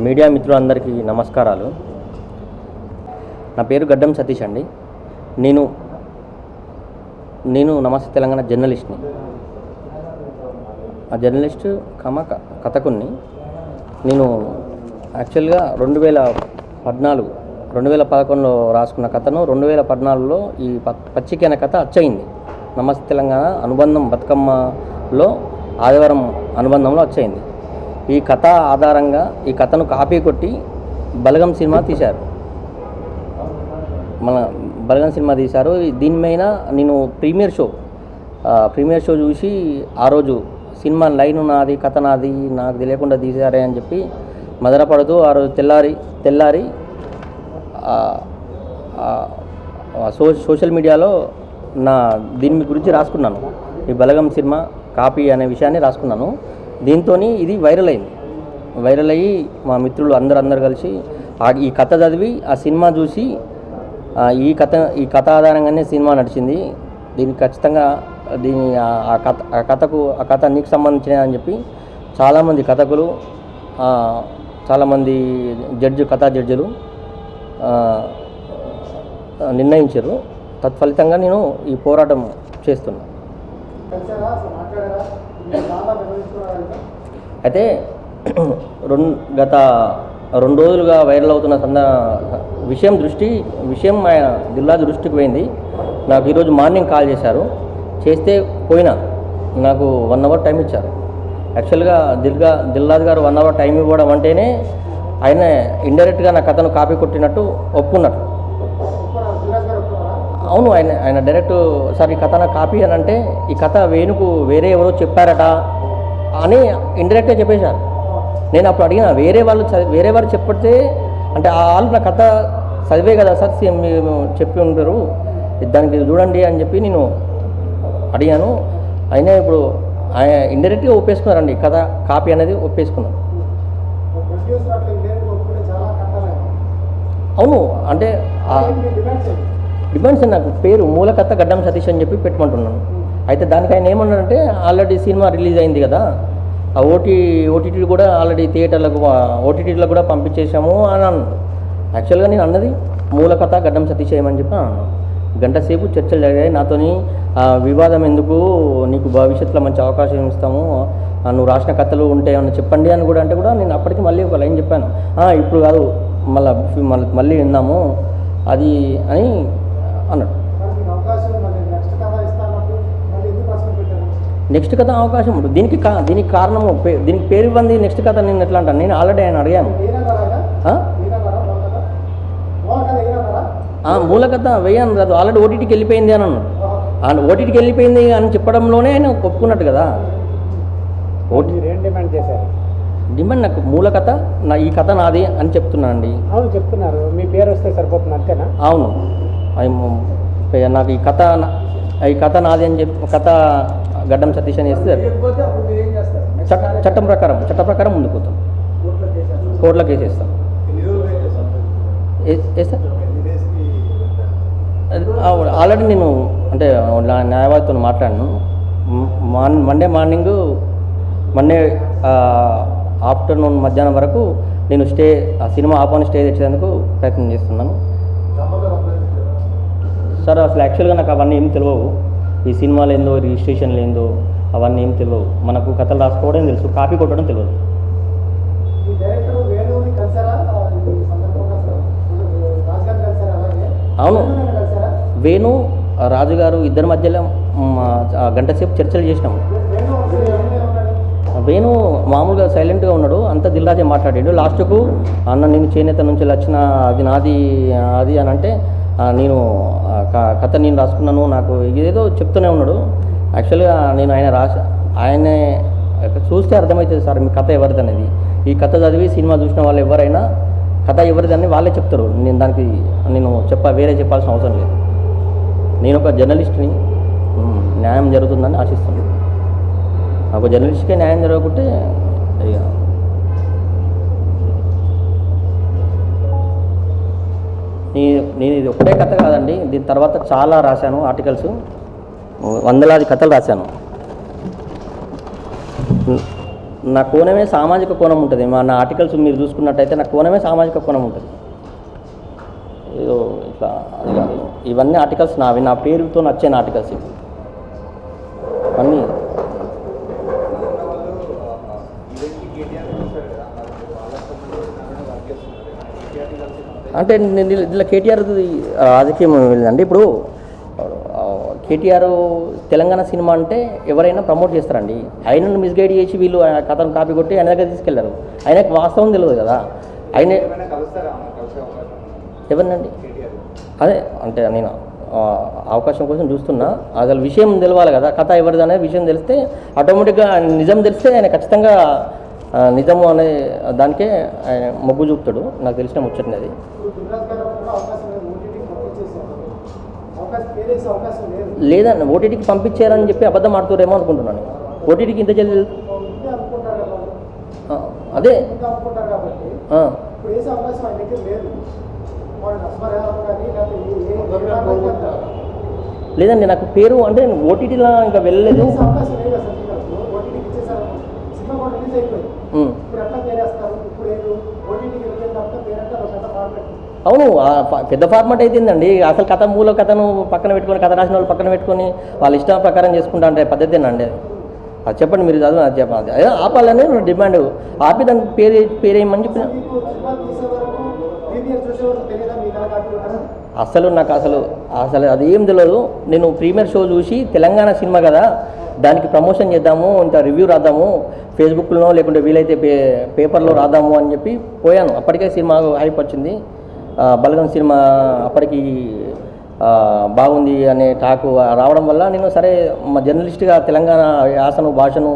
Media మిత్రులందరికీ నమస్కారాలు. నా పేరు గడ్డం సతీష్ అండి. నేను నేను నమస్తే తెలంగాణ జర్నలిస్ట్ని. ఆ జర్నలిస్ట్ కమ క- నేను యాక్చువల్గా రెండు వేల పద్నాలుగు రెండు వేల పదకొండులో రాసుకున్న కథను రెండు వేల పద్నాలుగులో ఈ పచ్చికైన పచ్చిక అనే కథ అచ్చయింది. నమస్తే తెలంగాణ అనుబంధం బతుకమ్మలో ఆదివారం అనుబంధంలో వచ్చయింది ఈ కథ ఆధారంగా ఈ కథను కాపీ కొట్టి బలగం సినిమా తీశారు. మన బలగం సినిమా తీశారు. దీని మీద నేను ప్రీమియర్ షో ప్రీమియర్ షో చూసి ఆ రోజు సినిమా లైన్ నాది కథ నాది నాకు తెలియకుండా తీశారే అని చెప్పి మదనపడుతూ ఆ రోజు తెల్లారి తెల్లారి సో సోషల్ మీడియాలో నా దీని గురించి రాసుకున్నాను. ఈ బలగం సినిమా కాపీ అనే విషయాన్ని రాసుకున్నాను. దీంతో ఇది వైరల్ అయింది. వైరల్ అయ్యి మా మిత్రులు అందరు అందరు కలిసి ఆ- ఈ కథ చదివి ఆ సినిమా చూసి ఈ కథ ఈ కథ ఆధారంగానే సినిమా నడిచింది. దీనికి ఖచ్చితంగా దీని ఆ- కథ ఆ కథకు ఆ కథ నీకు సంబంధించిన అని చెప్పి చాలామంది కథకులు చాలామంది జడ్జి కథా జడ్జిలు నిర్ణయించారు. తత్ఫలితంగా నేను ఈ పోరాటం చేస్తున్నాను అయితే రెండు గత రెండు రోజులుగా వైరల్ అవుతున్న సంద విషయం దృష్టి విషయం ఆయన జిల్లా దృష్టికి పోయింది. నాకు ఈరోజు మార్నింగ్ కాల్ చేశారు. చేస్తే పోయినా. నాకు వన్ అవర్ టైం ఇచ్చారు. యాక్చువల్గా దిల్గా దిల్లాజ్ గారు వన్ అవర్ టైం ఇవ్వడం అంటేనే ఆయన ఇండైరెక్ట్గా నా కథను కాపీ కొట్టినట్టు ఒప్పుకున్నట్టు అవును ఆయన ఆయన డైరెక్ట్ సార్ ఈ కథ నా కాపీ అని అంటే ఈ కథ వేణుకు వేరే ఎవరో చెప్పారట అని ఇండైరెక్ట్గా చెప్పేశారు. నేను అప్పుడు అడిగిన వేరే వాళ్ళు చదివి వేరే వారు చెప్పితే అంటే ఆ వాళ్ళు నా కథ చదివే కదా సార్ సేమ్ మీరు చెప్పి ఉంటారు దానికి చూడండి అని చెప్పి నేను అడిగాను. అయినా ఇప్పుడు ఆయన ఇండైరెక్ట్గా ఒప్పేసుకున్నారండి కథ కాపీ అనేది ఒప్పేసుకున్నారు అవును అంటే డిమాండ్స్ నాకు పేరు మూలకథ గడ్డం సతీష్ అని చెప్పి పెట్టుకుంటున్నాను. అయితే దానికి ఆయన ఏమన్నాడంటే ఆల్రెడీ సినిమా రిలీజ్ అయింది కదా ఆ ఓటీ ఓటీటీ కూడా ఆల్రెడీ థియేటర్లకు ఓటీటీలకు కూడా పంపించేశాము అని అన్నాడు. యాక్చువల్గా నేను అన్నది మూలకథ గడ్డం సతీష్ ఏమని చెప్పి అన్నాను. గంట సేపు చర్చలు జరిగాయి. నాతోని ఆ, వివాదం ఎందుకు నీకు భవిష్యత్తులో మంచి అవకాశం ఇస్తాము నువ్వు రాసిన కథలు ఉంటాయని చెప్పండి అని కూడా అంటే కూడా నేను అప్పటికి మళ్ళీ ఒక లైన్ చెప్పాను. ఇప్పుడు కాదు మళ్ళీ మళ్ళీ విన్నాము అది అని అన్నాడు. నెక్స్ట్ కథ అవకాశం ఉంటుంది. దీనికి కా దీనికి కారణము పే- దీనికి పేరు ఇవ్వండి నెక్స్ట్ కథ నేను ఎట్లా అంటాను? నేను ఆల్రెడీ ఆయన అడిగాను. మూల కథ వేయను కాదు ఆల్రెడీ ఓటీటీకి వెళ్ళిపోయింది అని అన్నాడు. ఆ ఓటీటీకి వెళ్ళిపోయింది అని చెప్పడంలోనే ఆయన ఒప్పుకున్నట్టు కదా. ఓటీ డిమాండ్ చేశారు? డిమాండ్ నాకు మూల కథ నా ఈ కథ నాది అని చెప్తున్నాను అండి అవును చెప్తున్నారు. మీ పేరు వస్తే సరిపోతుంది అంతేనా? అవును. అది నాకు ఈ కథ ఈ కథ నాది అని చెప్పి కథ గడ్డం సతీష్ అని చేస్తే చట్ట చట్టం ప్రకారం చట్ట ప్రకారం ముందుకు పోతాం. కోర్టులో కేసు వేస్తాం ఆల్రెడీ నేను అంటే నా న్యాయవాదితో మాట్లాడాను. మండే మార్నింగ్ మండే ఆఫ్టర్నూన్ మధ్యాహ్నం వరకు నేను స్టే ఆ సినిమా ఆపాని స్టే తెచ్చేందుకు ప్రయత్నం చేస్తున్నాను. సార్ అసలు యాక్చువల్గా నాకు అవన్నీ ఏం తెలియవు ఈ సినిమాలు ఏందో రిజిస్ట్రేషన్లు ఏందో అవన్నీ ఏం తెలియవు మనకు కథలు రాసుకోవడం తెలుసు కాపీ కొట్టడం తెలియదు అవును. వేణు రాజుగారు ఇద్దరి మధ్యలో మ్, ఆ గంట సేపు చర్చలు చేసినాము వేణు మామూలుగా సైలెంట్గా ఉన్నాడు అంత దిల్రాజే మాట్లాడాడు. లాస్ట్కు అన్న నేను చేనేత నుంచి వచ్చిన అది నాది అది అని అంటే "ఆ, నేను కథ నేను రాసుకున్నాను నాకు ఏదో చెప్తూనే ఉన్నాడు. యాక్చువల్గా నేను ఆయన రాస ఆయనే చూస్తే అర్థమవుతుంది సార్ మీ కథ ఎవరిది అనేది ఈ కథ చదివి సినిమా చూసిన వాళ్ళు ఎవరైనా కథ ఎవరిదని వాళ్ళే చెప్తారు. నేను దానికి నేను చెప్ప వేరే చెప్పాల్సిన అవసరం లేదు. నేను ఒక జర్నలిస్ట్ని న్యాయం జరుగుతుందని ఆశిస్తున్నాను. ఒక జర్నలిస్ట్కే న్యాయం జరగకుంటే ఇక నేను ఇది ఒకటే కథ కాదండి. దీని తర్వాత చాలా రాశాను ఆర్టికల్స్. వందలాది కథలు రాశాను. నా కోణమే సామాజిక కోణం ఉంటుంది. మా నా ఆర్టికల్స్ మీరు చూసుకున్నట్టయితే నా కోణమే సామాజిక కోణం ఉంటుంది. ఏదో ఇట్లా ఇవన్నీ ఆర్టికల్స్ నావి. నా పేరుతో నచ్చిన ఆర్టికల్స్ ఇవి. అన్నీ అంటే ఇట్లా కేటీఆర్ రాజకీయం వెళ్ళండి ఇప్పుడు కేటీఆర్ తెలంగాణ సినిమా అంటే ఎవరైనా ప్రమోట్ చేస్తారండి. ఆయనను మిస్గైడ్ చేసి వీళ్ళు ఆ కథను కాపీ కొట్టి ఆయన దగ్గర తీసుకెళ్ళారు. ఆయనకు వాస్తవం తెలియదు కదా. ఆయన ఎవరినండి? అదే అంటే నేను అవకాశం కోసం చూస్తున్నా. అసలు విషయం తెలవాలి కదా కథ ఎవరిది అనే విషయం తెలిస్తే ఆటోమేటిక్గా నిజం తెలిస్తే ఆయన ఖచ్చితంగా నిజము అనే దానికే ఆయన మొగ్గు చూపుతాడు. నాకు తెలిసిన ముచ్చటనే అది. లేదండి ఓటీటీకి పంపించారని చెప్పి అబద్ధం ఆడుతారేమో అనుకుంటున్నాను ఓటీటీకి ఇంత జల్లి అదే. లేదండి నాకు పేరు అంటే నేను ఓటీటీలో ఇంకా వెళ్ళలేదు వేసే అవకాశం లేదు అసలు మీకు. ఓటీటీకి ఇచ్చేసారు సినిమా కూడా రిలీజ్ అయిపోయింది ఉమ్. ఇప్పుడు ఎట్లా పేరేస్తారు ఇప్పుడు ఏదో ఓటీటీకి వెళ్ళిన తర్వాత పేరంటే ఒక పెద్ద ఫార్మెట్ అవును పెద్ద ఫార్మాట్ అయితేందండి. అసలు కథ మూల కథను పక్కన పెట్టుకొని కథ రాసిన వాళ్ళు పక్కన పెట్టుకొని వాళ్ళ ఇష్టం ప్రకారం చేసుకుంటా అంటే పద్ధతేనండి. అది అది చెప్పండి మీరు చదువు అది చెప్పండి. అదే ఆపాలని డిమాండ్. ఆపి దానికి పేరు పేరేయమని చెప్పిన అసలు నాకు అసలు అసలు అది ఏం తెలియదు నేను ప్రీమియర్ షో చూసి తెలంగాణ సినిమా కదా దానికి ప్రమోషన్ చేద్దాము ఇంత రివ్యూ రాద్దాము ఫేస్బుక్లో లేకుంటే వీలైతే పే పేపర్లో రాద్దాము అని చెప్పి పోయాను. అప్పటికే సినిమా హైప్ వచ్చింది. బలగం సినిమా అప్పటికి బాగుంది అనే టాకు రావడం వల్ల నేను సరే మా జర్నలిస్ట్గా తెలంగాణ యాసను భాషను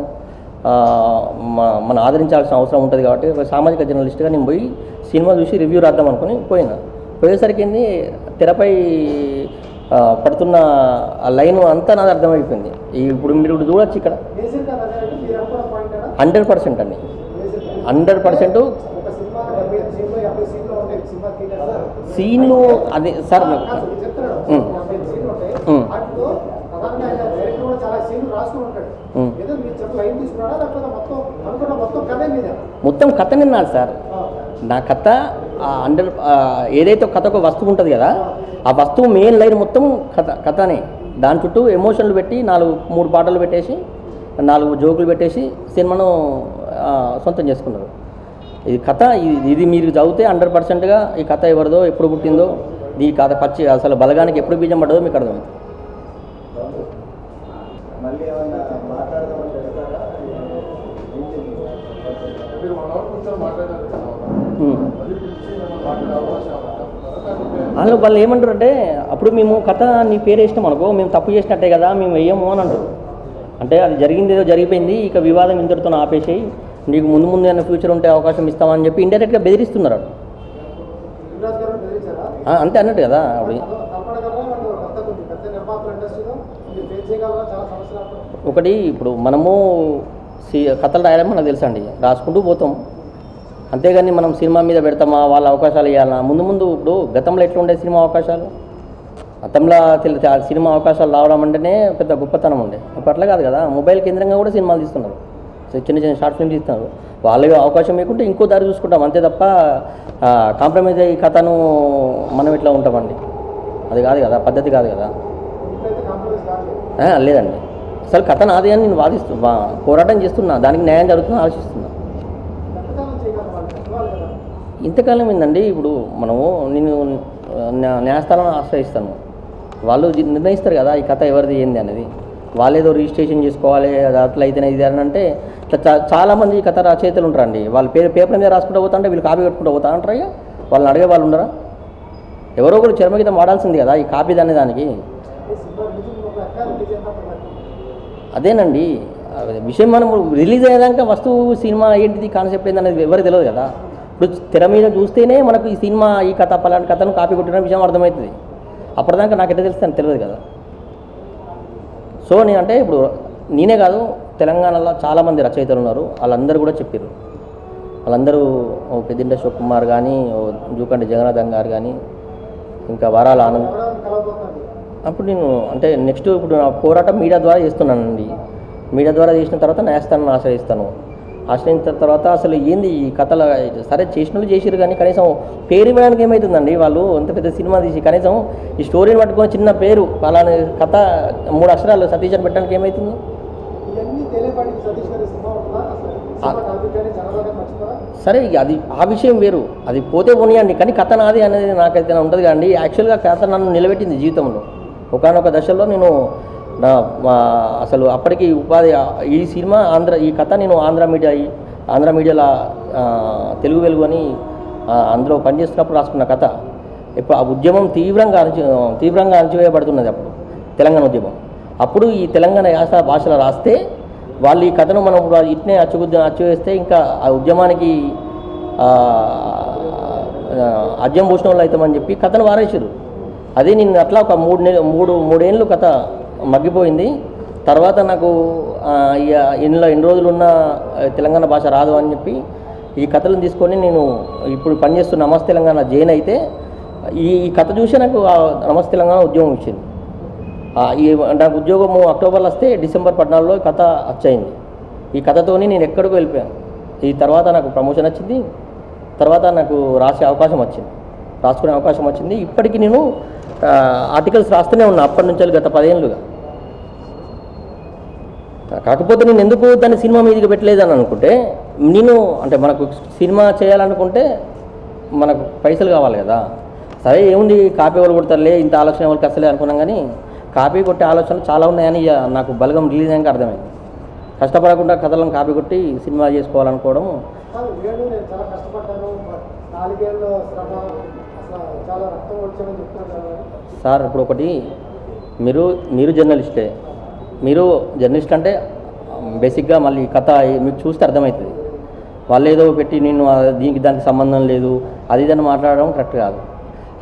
మనం ఆదరించాల్సిన అవసరం ఉంటుంది కాబట్టి ఒక సామాజిక జర్నలిస్ట్గా నేను పోయి సినిమా చూసి రివ్యూ రాద్దాం అనుకుని పోయినా. పోయేసరికి ఏంది తెరపై పడుతున్న ఆ లైన్ అంతా నాది అర్థమైపోయింది. ఇప్పుడు మీరు ఇప్పుడు చూడొచ్చు ఇక్కడ. హండ్రెడ్ పర్సెంట్ అండి. హండ్రెడ్ పర్సెంట్ లైన్ తీసుకున్నాడా లేకపోతే మొత్తం కథే నిన్నాడు సార్. నా కథ అండర్ ఏదైతే ఒక కథ ఒక వస్తువు ఉంటుంది కదా ఆ వస్తువు మెయిన్ లైన్ మొత్తం కథ కథనే. దాని చుట్టూ ఎమోషన్లు పెట్టి నాలుగు మూడు పాటలు పెట్టేసి నాలుగు జోకులు పెట్టేసి సినిమాను సొంతం చేసుకున్నారు. ఇది కథ ఇది ఇది మీరు చదివితే హండ్రెడ్ పర్సెంట్గా ఈ కథ ఎవరిదో ఎప్పుడు పుట్టిందో ఈ కథ పచ్చి అసలు బలగానికి ఎప్పుడు బీజం పడ్డదో మీకు ఏమన్నా లేకపోతే వాళ్ళు ఏమంటారు అంటే అప్పుడు మేము కథ నీ పేరు వేసినాం అనుకో మేము తప్పు చేసినట్టే కదా మేము వెయ్యము అని అంటారు. అంటే అది జరిగింది ఏదో జరిగిపోయింది ఇక వివాదం ఇంతటితో ఆపేసేయి. నీకు ముందు ముందు ఏమైనా ఫ్యూచర్ ఉంటే అవకాశం ఇస్తామని చెప్పి ఇండైరెక్ట్గా బెదిరిస్తున్నారు అంతే అన్నట్టు కదా అప్పుడు ఒకటి ఇప్పుడు మనము సి- కథలు రాయడం మనకు తెలుసా అండి? రాసుకుంటూ పోతాం. అంతేగాని మనం సినిమా మీద పెడతామా? వాళ్ళ అవకాశాలు ఇవ్వాలా ముందు ముందు ఇప్పుడు గతంలో ఎట్లా ఉండే సినిమా అవకాశాలు? గతంలో తెలి- సినిమా అవకాశాలు రావడం అంటేనే పెద్ద గొప్పతనం ఉండే. ఇప్పుడు అట్లా కాదు కదా. మొబైల్ కేంద్రంగా కూడా సినిమాలు తీస్తున్నారు. చిన్న చిన్న షార్ట్ ఫిల్మ్స్ ఇస్తాను వాళ్ళకి అవకాశం లేకుంటే ఇంకో దారి చూసుకుంటాం. అంతే తప్ప కాంప్రమైజ్ అయ్యి కథను మనం ఇట్లా ఉంటామండి? అది కాదు కదా పద్ధతి కాదు కదా. లేదండి. అసలు కథ నాది అని నేను వాదిస్తున్నా పోరాటం చేస్తున్నా. దానికి న్యాయం జరుగుతుందని ఆలోచిస్తున్నా. ఇంతకాలం ఏందండి? ఇప్పుడు మనము నేను న్యాయస్థానం న్యాయస్థానాన్ని ఆశ్రయిస్తాను. వాళ్ళు నిర్ణయిస్తారు కదా ఈ కథ ఎవరిది ఏంది అనేది. వాళ్ళు ఏదో రిజిస్ట్రేషన్ చేసుకోవాలి అది అట్లా అయితేనే ఇది అని అంటే ఇట్లా చాలామంది కథ రచయితలు ఉంటారండి. వాళ్ళు పేరు పేపర్ మీద రాసుకుంటూ పోతా వీళ్ళు కాపీ కట్టుకుంటూ పోతా అంటారు వాళ్ళని అడిగే వాళ్ళు ఉండరా? ఎవరో ఒకరు చర్మగీతం వాడాల్సింది కదా ఈ కాపీ అనే దానికి. అదేనండి. విషయం మనం రిలీజ్ అయ్యేదాకా వస్తువు సినిమా ఏంటిది కాన్సెప్ట్ ఏంటనేది ఎవరికి తెలియదు కదా. ఇప్పుడు తెర మీద చూస్తేనే మనకు ఈ సినిమా ఈ కథ పలాంటి కథను కాపీ కొట్టిన విషయం అర్థమవుతుంది. అప్పటిదాకా నాకు ఎట్లా తెలుస్తుంది తెలియదు కదా. సో నేను అంటే ఇప్పుడు నేనే కాదు తెలంగాణలో చాలామంది రచయితలు ఉన్నారు. వాళ్ళందరూ కూడా చెప్పారు వాళ్ళందరూ ఓ పెద్దింట శివకుమార్ కుమార్ కానీ ఓ జూకంటి జగన్నాథం గారు కానీ ఇంకా వరాల ఆనంద్. అప్పుడు నేను అంటే నెక్స్ట్ ఇప్పుడు నా పోరాటం మీడియా ద్వారా చేస్తున్నానండి. మీడియా ద్వారా చేసిన తర్వాత న్యాయస్థానాన్ని ఆశ్రయిస్తాను. ఆశ్రయించిన తర్వాత అసలు ఏంది ఈ కథల? సరే చేసిన వాళ్ళు చేసిరు కానీ కనీసం పేరు ఇవ్వడానికి ఏమవుతుందండి వాళ్ళు అంత పెద్ద సినిమా తీసి కనీసం ఈ స్టోరీని పట్టుకొని చిన్న పేరు అలానే కథ మూడు అక్షరాలు సతీష్ అని పెట్టడానికి ఏమవుతుంది సరే అది ఆ విషయం వేరు. అది పోతే పోనీయండి కానీ కథ నాది అనేది నాకైతే ఉంటుంది కానీ యాక్చువల్గా కథ నన్ను నిలబెట్టింది జీవితంలో. ఒకనొక దశలో నేను నా అసలు అప్పటికి ఉపాధి ఈ సినిమా ఆంధ్ర ఈ కథ నేను ఆంధ్ర మీడియా ఈ- ఆంధ్ర మీడియాలో తెలుగు వెలుగు అని అందులో పనిచేస్తున్నప్పుడు రాసుకున్న కథ. ఇప్పుడు ఆ ఉద్యమం తీవ్రంగా అణచి తీవ్రంగా అణచివేయబడుతున్నది అప్పుడు తెలంగాణ ఉద్యమం. అప్పుడు ఈ తెలంగాణ యాస భాషలో రాస్తే వాళ్ళు ఈ కథను మనం ఇప్పుడు ఇట్నే అచ్చుగుద్ద అచ్చువేస్తే ఇంకా ఆ ఉద్యమానికి ఆ, భూషణంలో అద్యం అవుతామని చెప్పి కథను వారేసారు అదే నేను అట్లా ఒక మూడు నెల మూడు మూడేళ్ళు కథ మగ్గిపోయింది. తర్వాత నాకు ఇక ఇందులో ఎన్ని రోజులు ఉన్న తెలంగాణ భాష రాదు అని చెప్పి ఈ కథలను తీసుకొని నేను ఇప్పుడు పనిచేస్తున్న నమస్తే తెలంగాణ జైన్ అయితే ఈ కథ చూసి నాకు ఆ నమస్తే తెలంగాణ ఉద్యోగం ఇచ్చింది ఈ నాకు ఉద్యోగము అక్టోబర్లో వస్తే డిసెంబర్ పద్నాలుగులో కథ వచ్చయింది. ఈ కథతోని నేను ఎక్కడికో వెళ్ళిపోయాను. ఈ తర్వాత నాకు ప్రమోషన్ వచ్చింది. తర్వాత నాకు రాసే అవకాశం వచ్చింది. రాసుకునే అవకాశం వచ్చింది. ఇప్పటికీ నేను ఆర్టికల్స్ రాస్తూనే ఉన్నా అప్పటి నుంచి గత పదేళ్ళుగా. కాకపోతే నేను ఎందుకు దాన్ని సినిమా మీదకి పెట్టలేదని అనుకుంటే నేను అంటే మనకు సినిమా చేయాలనుకుంటే మనకు పైసలు కావాలి కదా. సరే ఏముంది కాపీ వాళ్ళు కొడతారులే ఇంత ఆలోచన వాళ్ళకి అసలే అనుకున్నాం కానీ కాపీ కొట్టే ఆలోచనలు చాలా ఉన్నాయని ఇక నాకు బలగం రిలీజ్ అయ్యాక అర్థమైంది. కష్టపడకుండా కథలను కాపీ కొట్టి సినిమా చేసుకోవాలనుకోవడం సార్ ఇప్పుడు ఒకటి మీరు మీరు జర్నలిస్టే. మీరు జర్నలిస్ట్ అంటే బేసిక్గా మళ్ళీ కథ మీకు చూస్తే అర్థమవుతుంది. వాళ్ళు ఏదో పెట్టి నేను దీనికి దానికి సంబంధం లేదు అది ఇదని మాట్లాడడం కరెక్ట్ కాదు.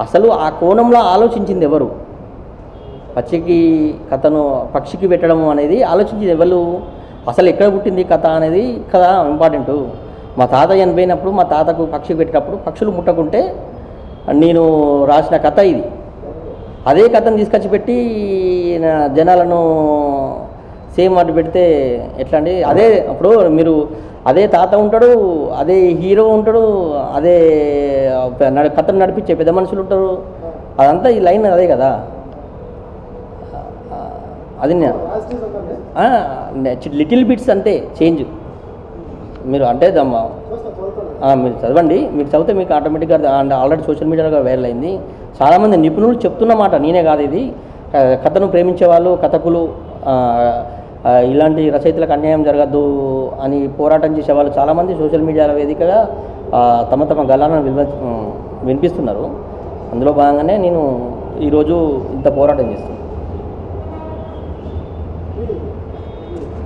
అసలు ఆ కోణంలో ఆలోచించింది ఎవరు? పక్షికి కథను పక్షికి పెట్టడం అనేది ఆలోచించింది ఎవరు? అసలు ఎక్కడ పుట్టింది కథ అనేది కదా ఇంపార్టెంట్. మా తాత చనిపోయినప్పుడు మా తాతకు పక్షి పెట్టినప్పుడు పక్షులు ముట్టకుంటే నేను రాసిన కథ ఇది. అదే కథను తీసుకొచ్చి పెట్టి నా జనాలను సేమ్ అటు పెడితే ఎట్లా అండి? అదే అప్పుడు మీరు అదే తాత ఉంటాడు అదే హీరో ఉంటాడు అదే కథను నడిపించే పెద్ద మనుషులు ఉంటారు. అదంతా ఈ లైన్ అదే కదా. అది లిటిల్ బిట్స్ అంతే చేంజ్. మీరు అంటే మీరు చదవండి. మీరు చదివితే మీకు ఆటోమేటిక్గా అండ్ ఆల్రెడీ సోషల్ మీడియాలో వైరల్ అయింది. చాలామంది నిపుణులు చెప్తున్న మాట నేనే కాదు ఇది. కథను ప్రేమించే వాళ్ళు కథకులు ఇలాంటి రచయితలకు అన్యాయం జరగద్దు అని పోరాటం చేసే వాళ్ళు చాలామంది సోషల్ మీడియాల వేదికగా తమ తమ గలాలను వివ వినిపిస్తున్నారు. అందులో భాగంగానే నేను ఈరోజు ఇంత పోరాటం చేస్తున్నాను ఇది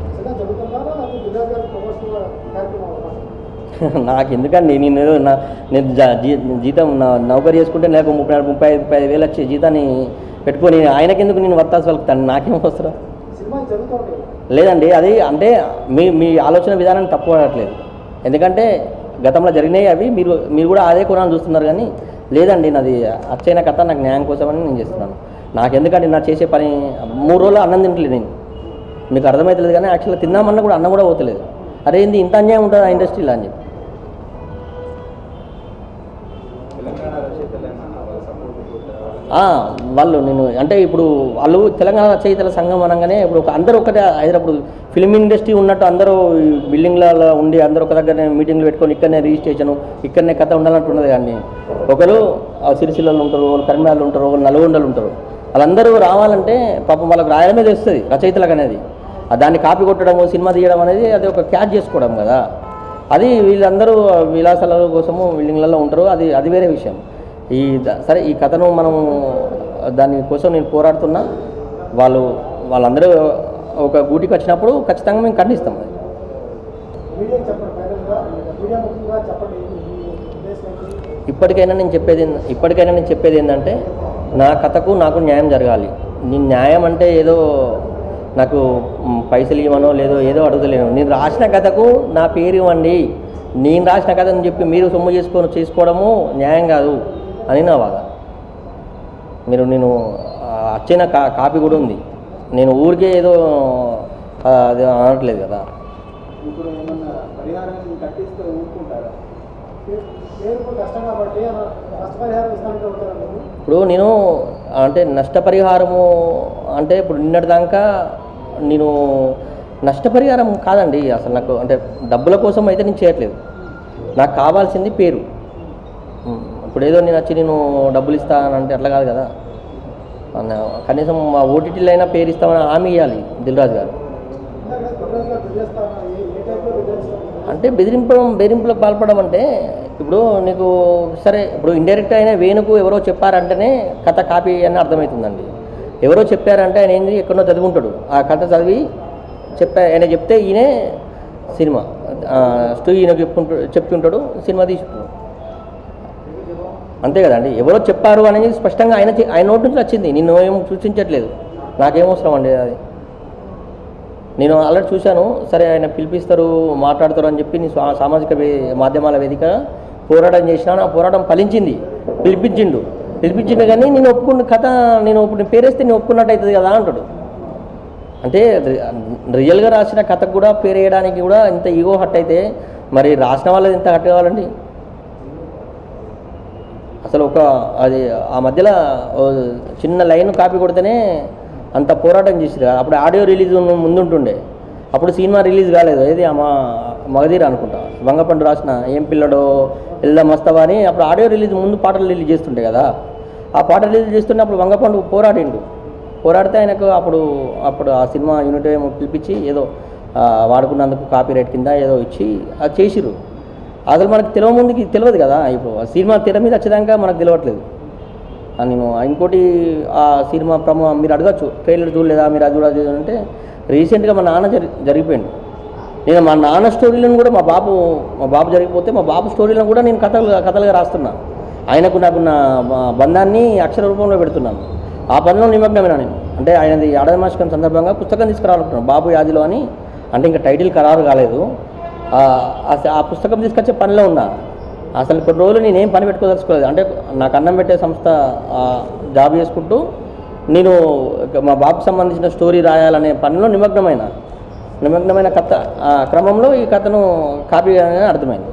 నిజంగా జరుగుతున్నారా లేకపోతే విజయ్ గారి ప్రమోషన్ కార్యక్రమం అవకాశం నాకు ఎందుకండి? నేను నా నేను జీతం నా నౌకరీ చేసుకుంటే నాకు ముప్పై నాలుగు ముప్పై ఐదు ముప్పై ఐదు వేలు వచ్చే జీతాన్ని పెట్టుకొని ఆయనకెందుకు నేను వర్తాల్సి వెళ్తాను నాకేం జరుగుతుంటాయి లేదండి అది అంటే మీ మీ ఆలోచన విధానం తప్పు పడట్లేదు. ఎందుకంటే గతంలో జరిగినాయి అవి మీరు మీరు కూడా అదే కోణాన్ని చూస్తున్నారు కానీ లేదండి నాది అచ్చైన కథ నాకు న్యాయం కోసమని నేను చేస్తున్నాను. నాకు ఎందుకంటే నా చేసే పని? మూడు రోజులు అన్నం తింటలేదు నేను. మీకు అర్థమవుతలేదు కానీ యాక్చువల్గా తిన్నామన్నా కూడా అన్నం కూడా పోతలేదు. అరే ఇంత అన్యాయం ఉంటుంది ఆ ఇండస్ట్రీలో అని చెప్పి. వాళ్ళు నేను అంటే ఇప్పుడు వాళ్ళు తెలంగాణ రచయితల సంఘం అనగానే ఇప్పుడు ఒక అందరూ ఒకటే హైదరాబాద్ ఫిలిం ఇండస్ట్రీ ఉన్నట్టు అందరూ బిల్డింగ్లలో ఉండి అందరూ ఒక దగ్గర మీటింగ్లు పెట్టుకొని ఇక్కడనే రిజిస్ట్రేషన్ ఇక్కడనే కథ ఉండాలంటున్నది కానీ ఒకరు ఆ సిరిసిల్లలో ఉంటారు ఒకరు కరిమాలు ఉంటారు వాళ్ళు నల్గొండలు ఉంటారు. వాళ్ళందరూ రావాలంటే పాపం వాళ్ళకి రాయడమే తెలుస్తుంది రచయితలకు అనేది. దాన్ని కాపీ కొట్టడము సినిమా తీయడం అనేది అది ఒక క్యాచ్ చేసుకోవడం కదా. అది వీళ్ళందరూ విలాసాల కోసము బిల్డింగ్లలో ఉంటారు అది అది వేరే విషయం. ఈ సరే ఈ కథను మనం దాని కోసం నేను పోరాడుతున్నా. వాళ్ళు వాళ్ళందరూ ఒక గూటికి వచ్చినప్పుడు ఖచ్చితంగా మేము ఖండిస్తాం ఇప్పటికైనా నేను చెప్పేది ఇప్పటికైనా నేను చెప్పేది ఏంటంటే నా కథకు నాకు న్యాయం జరగాలి. నేను న్యాయం అంటే ఏదో నాకు పైసలు ఇవ్వనో లేదో ఏదో అడుగుతలేను. నేను రాసిన కథకు నా పేరు ఇవ్వండి. నేను రాసిన కథని చెప్పి మీరు సొమ్ము చేసుకొని చేసుకోవడము న్యాయం కాదు. అని నా బాధ మీరు నేను వచ్చిన కా కాపీ కూడా ఉంది. నేను ఊరికే ఏదో అది అనట్లేదు కదా. ఇప్పుడు నేను అంటే నష్టపరిహారము అంటే ఇప్పుడు నిన్నటి దాకా నేను నష్టపరిహారం కాదండి. అసలు నాకు అంటే డబ్బుల కోసం అయితే నేను చేయట్లేదు. నాకు కావాల్సింది పేరు. ఇప్పుడు ఏదో నేను వచ్చి నేను డబ్బులు ఇస్తానంటే అట్లా కాదు కదా. అన్న- కనీసం మా ఓటీటీలో అయినా పేరు ఇస్తామని హామీ ఇవ్వాలి దిల్రాజు గారు. అంటే బెదిరింపడం బెదిరింపులకు పాల్పడడం అంటే ఇప్పుడు నీకు సరే ఇప్పుడు ఇండైరెక్ట్ అయిన వేణుకు ఎవరో చెప్పారంటేనే కథ కాపీ అని అర్థమవుతుందండి. ఎవరో చెప్పారంటే ఆయన ఏంది ఎక్కడో చదువుకుంటాడు. ఆ కథ చదివి చెప్పా ఆయన చెప్తే ఈయనే సినిమా స్టూ ఈయన చెప్పుకుంటూ చెప్తుంటాడు సినిమా తీసుకుంటాడు అంతే కదండి. ఎవరో చెప్పారు అనేది స్పష్టంగా ఆయన ఆయన నోటి నుంచి వచ్చింది. నిన్ను ఏం సూచించట్లేదు. నాకేం అవసరం అండి అది. నేను ఆల్రెడీ చూశాను. సరే ఆయన పిలిపిస్తారు మాట్లాడతారు అని చెప్పి నేను సామాజిక వే- మాధ్యమాల వేదిక పోరాటం చేసినా ఆ పోరాటం ఫలించింది. పిలిపించిండు. పిలిపించిండు కానీ నేను ఒప్పుకున్న కథ నేను ఇప్పుడు పేరేస్తే నేను ఒప్పుకున్నట్టు అవుతుంది కదా అంటాడు. అంటే రియల్గా రాసిన కథకు కూడా పేరు వేయడానికి కూడా ఇంత ఈగో హట్ అయితే మరి రాసిన వాళ్ళది ఇంత హట్ కావాలండి? అసలు ఒక అది ఆ మధ్యలో చిన్న లైన్ కాపీ కొడితేనే అంత పోరాటం చేసిరు అప్పుడు ఆడియో రిలీజ్ ముందుంటుండే. అప్పుడు సినిమా రిలీజ్ కాలేదు. ఏది? మా మగధీర అనుకుంటా. వంగపండు రాసిన ఏం పిల్లడో ఎల్లా మస్తవా అని అప్పుడు ఆడియో రిలీజ్ ముందు పాటలు రిలీజ్ చేస్తుండే కదా. ఆ పాట రిలీజ్ చేస్తుంటే అప్పుడు వంగపండు పోరాడిండు. పోరాడితే ఆయనకు అప్పుడు అప్పుడు ఆ సినిమా యూనిట్ ఏమో పిలిపించి ఏదో వాడుకున్నందుకు కాపీ రైట్ కింద ఏదో ఇచ్చి అది చేసిరు అసలు మనకు తెలియ ముందుకి తెలియదు కదా ఇప్పుడు ఆ సినిమా తెర మీద వచ్చేదాకా మనకు తెలియట్లేదు నేను ఇంకోటి ఆ సినిమా ప్రమో మీరు అడగచ్చు ట్రైలర్ చూడలేదా మీరు అది కూడా చూడాలి అంటే రీసెంట్గా మా నాన్న జరి జరిగిపోయింది నేను మా నాన్న స్టోరీలను కూడా మా బాబు మా బాబు జరిగిపోతే మా బాబు స్టోరీలను కూడా నేను కథలు కథలుగా రాస్తున్నాను ఆయనకు నాకున్న బంధాన్ని అక్షర రూపంలో పెడుతున్నాను. ఆ పనిలో నిమగ్నమైన నేను. అంటే ఆయనది ఏడాది సందర్భంగా పుస్తకం తీసుకురావాలనుకున్నాను బాబు యాదిలో అని అంటే ఇంకా టైటిల్ ఖరారు కాలేదు. ఆ ఆ- పుస్తకం తీసుకొచ్చే పనిలో ఉన్నా. అసలు కొన్ని రోజులు నేనేం పని పెట్టుకోదలుచుకోలేదు. అంటే నాకు అన్నం పెట్టే సంస్థ జాబ్ చేసుకుంటూ నేను మా బాబుకి సంబంధించిన స్టోరీ రాయాలనే పనిలో నిమగ్నమైన. నిమగ్నమైన కథ ఆ క్రమంలో ఈ కథను కాపీ అర్థమైంది.